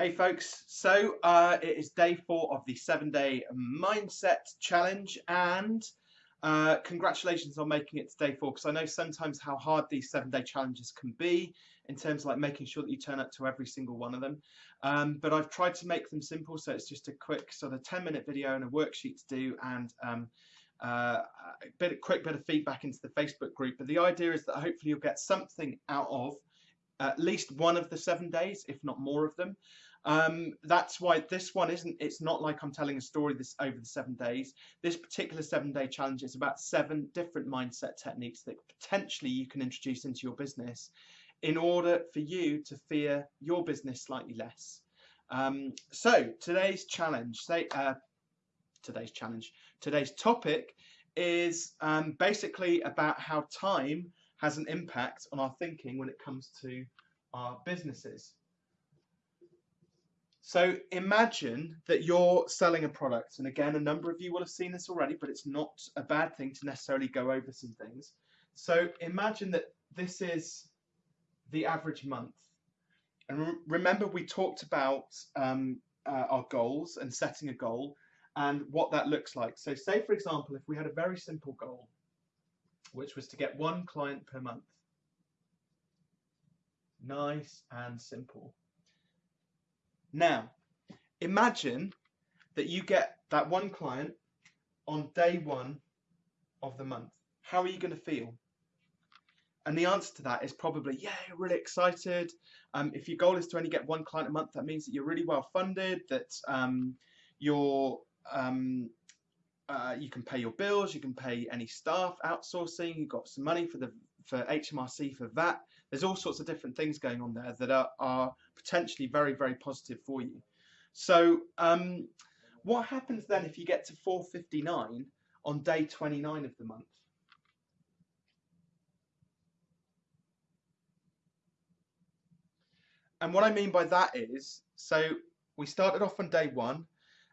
Hey folks, so uh, it is day four of the seven day mindset challenge and uh, congratulations on making it to day four because I know sometimes how hard these seven day challenges can be in terms of like making sure that you turn up to every single one of them. Um, but I've tried to make them simple so it's just a quick sort of 10 minute video and a worksheet to do and um, uh, a bit of quick bit of feedback into the Facebook group. But the idea is that hopefully you'll get something out of at least one of the seven days, if not more of them. Um, that's why this one isn't, it's not like I'm telling a story this over the seven days. This particular seven day challenge is about seven different mindset techniques that potentially you can introduce into your business in order for you to fear your business slightly less. Um, so today's challenge, say, uh, today's challenge, today's topic is um, basically about how time has an impact on our thinking when it comes to our businesses. So imagine that you're selling a product, and again, a number of you will have seen this already, but it's not a bad thing to necessarily go over some things. So imagine that this is the average month. And re remember, we talked about um, uh, our goals and setting a goal and what that looks like. So say, for example, if we had a very simple goal, which was to get one client per month. Nice and simple. Now, imagine that you get that one client on day one of the month. How are you going to feel? And the answer to that is probably, yeah, really excited. Um, if your goal is to only get one client a month, that means that you're really well funded, that um, you're um, uh, you can pay your bills, you can pay any staff outsourcing, you've got some money for the for HMRC for that. There's all sorts of different things going on there that are, are potentially very, very positive for you. So um, what happens then if you get to 459 on day 29 of the month? And what I mean by that is, so we started off on day one,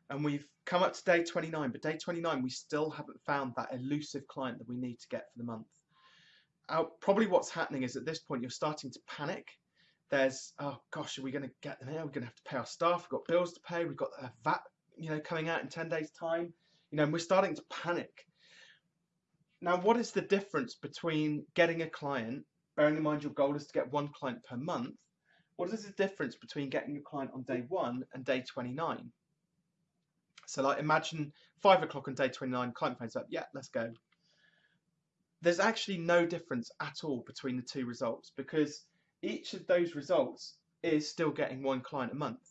and we've come up to day 29 but day 29 we still haven't found that elusive client that we need to get for the month. Uh, probably what's happening is at this point you're starting to panic. There's oh gosh are we going to get them here? We're going to have to pay our staff. We've got bills to pay. We've got a VAT you know coming out in 10 days time. You know and we're starting to panic. Now what is the difference between getting a client bearing in mind your goal is to get one client per month what is the difference between getting a client on day one and day 29 so like imagine five o'clock on day 29, client phones up, yeah, let's go. There's actually no difference at all between the two results because each of those results is still getting one client a month.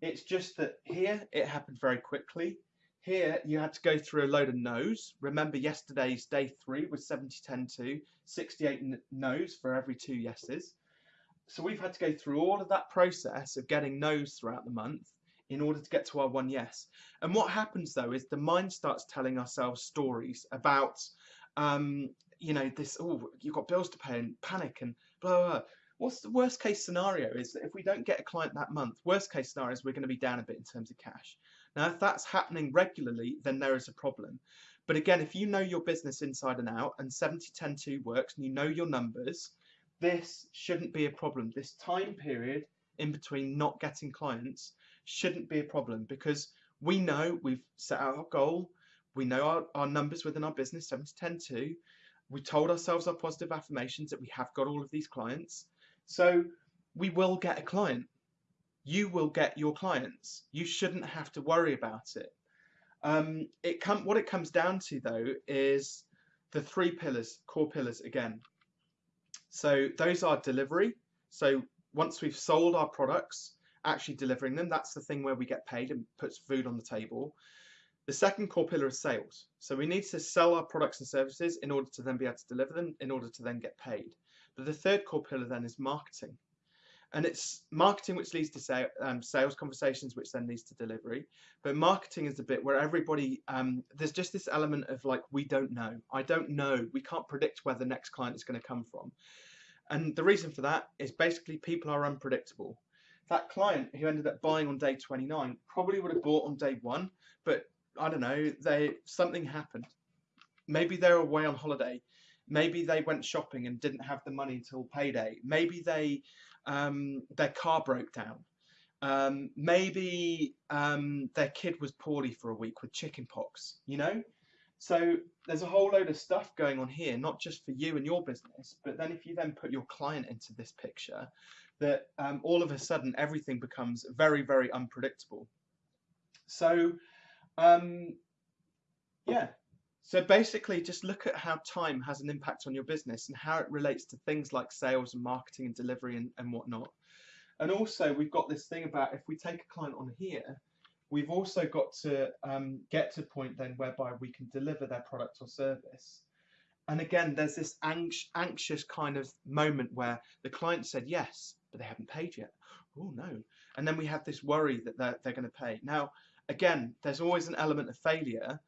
It's just that here it happened very quickly. Here you had to go through a load of no's. Remember yesterday's day three was 70, 10, 2, 68 no's for every two yeses. So we've had to go through all of that process of getting no's throughout the month in order to get to our one yes. And what happens though is the mind starts telling ourselves stories about, um, you know, this, oh, you've got bills to pay and panic and blah, blah, blah. What's the worst case scenario is that if we don't get a client that month, worst case scenario is we're going to be down a bit in terms of cash. Now, if that's happening regularly, then there is a problem. But again, if you know your business inside and out and 70-10-2 works and you know your numbers, this shouldn't be a problem. This time period in between not getting clients shouldn't be a problem because we know we've set out our goal, we know our, our numbers within our business, 7 to 10 2. We told ourselves our positive affirmations that we have got all of these clients. So we will get a client. You will get your clients. You shouldn't have to worry about it. Um, it com what it comes down to though is the three pillars, core pillars again. So those are delivery. So once we've sold our products, actually delivering them. That's the thing where we get paid and puts food on the table. The second core pillar is sales. So we need to sell our products and services in order to then be able to deliver them, in order to then get paid. But the third core pillar then is marketing. And it's marketing which leads to um, sales conversations, which then leads to delivery. But marketing is the bit where everybody, um, there's just this element of like, we don't know. I don't know. We can't predict where the next client is going to come from. And the reason for that is basically people are unpredictable that client who ended up buying on day 29 probably would have bought on day one, but I don't know, they something happened. Maybe they're away on holiday. Maybe they went shopping and didn't have the money until payday. Maybe they um, their car broke down. Um, maybe um, their kid was poorly for a week with chickenpox, you know? So there's a whole load of stuff going on here, not just for you and your business, but then if you then put your client into this picture, that um, all of a sudden everything becomes very, very unpredictable. So, um, yeah. So basically, just look at how time has an impact on your business and how it relates to things like sales and marketing and delivery and, and whatnot. And also, we've got this thing about if we take a client on here, we've also got to um, get to a point then whereby we can deliver their product or service. And again, there's this anxious kind of moment where the client said yes, but they haven't paid yet. Oh no. And then we have this worry that they're, they're going to pay. Now, again, there's always an element of failure.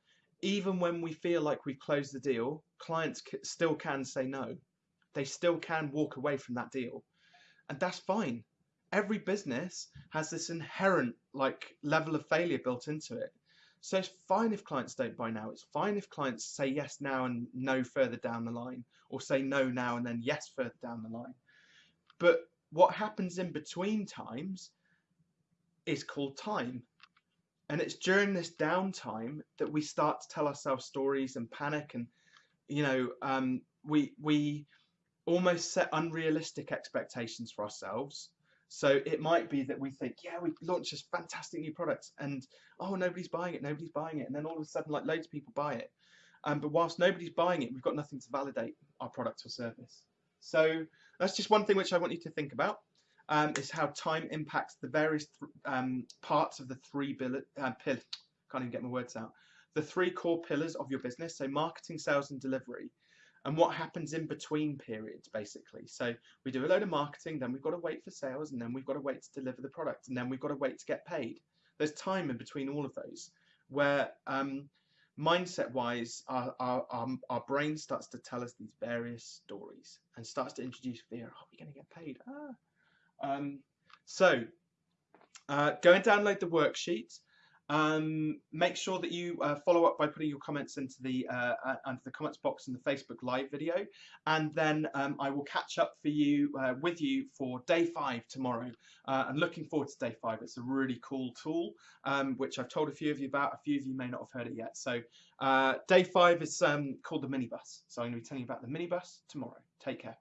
Even when we feel like we've closed the deal, clients still can say no. They still can walk away from that deal. And that's fine every business has this inherent like level of failure built into it. So it's fine if clients don't buy now. It's fine if clients say yes now and no further down the line, or say no now and then yes further down the line. But what happens in between times is called time. And it's during this downtime that we start to tell ourselves stories and panic, and you know, um, we we almost set unrealistic expectations for ourselves so it might be that we think, yeah, we launched this fantastic new product, and oh, nobody's buying it, nobody's buying it, and then all of a sudden, like loads of people buy it. Um, but whilst nobody's buying it, we've got nothing to validate our product or service. So that's just one thing which I want you to think about. Um, is how time impacts the various th um, parts of the three bill uh, can't even get my words out. The three core pillars of your business, so marketing, sales, and delivery and what happens in between periods basically. So we do a load of marketing then we've got to wait for sales and then we've got to wait to deliver the product and then we've got to wait to get paid. There's time in between all of those where um, mindset wise our, our, our, our, brain starts to tell us these various stories and starts to introduce fear. Are we going to get paid. Ah. um, so uh, go and download the worksheet um, make sure that you uh, follow up by putting your comments into the uh, uh, into the comments box in the Facebook Live video, and then um, I will catch up for you uh, with you for day five tomorrow. Uh, I'm looking forward to day five. It's a really cool tool, um, which I've told a few of you about. A few of you may not have heard it yet. So day five is um, called the minibus. So I'm going to be telling you about the minibus tomorrow. Take care.